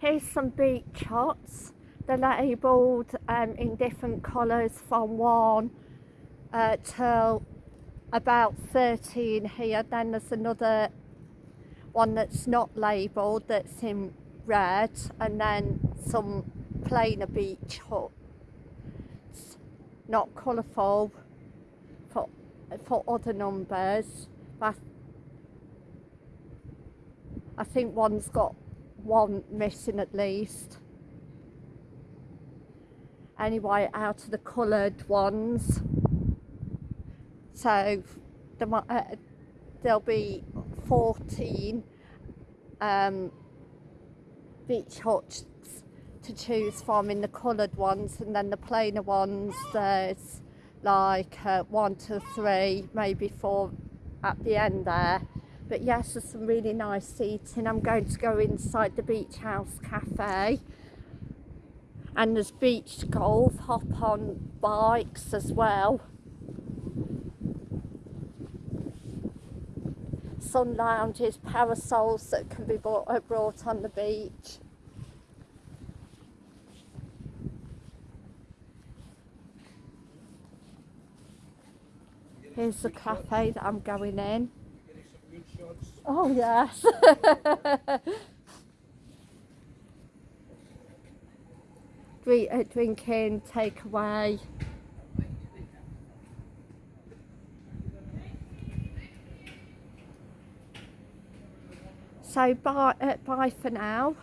Here's some beach shots. They're labelled um, in different colours from 1 uh, till about 13 here. Then there's another one that's not labelled that's in red and then some plainer beach huts. Not colourful for, for other numbers. But I think one's got one missing at least. Anyway, out of the coloured ones. So uh, there'll be 14 um, beach huts to choose from in the coloured ones and then the plainer ones there's like uh, one to three maybe four at the end there but yes there's some really nice seating. I'm going to go inside the beach house cafe. And there's beach golf hop on bikes as well. Sun lounges parasols that can be bought, uh, brought on the beach. Here's the cafe that I'm going in. Oh yes. Drink, uh, drinking, takeaway. So bye, uh, bye for now.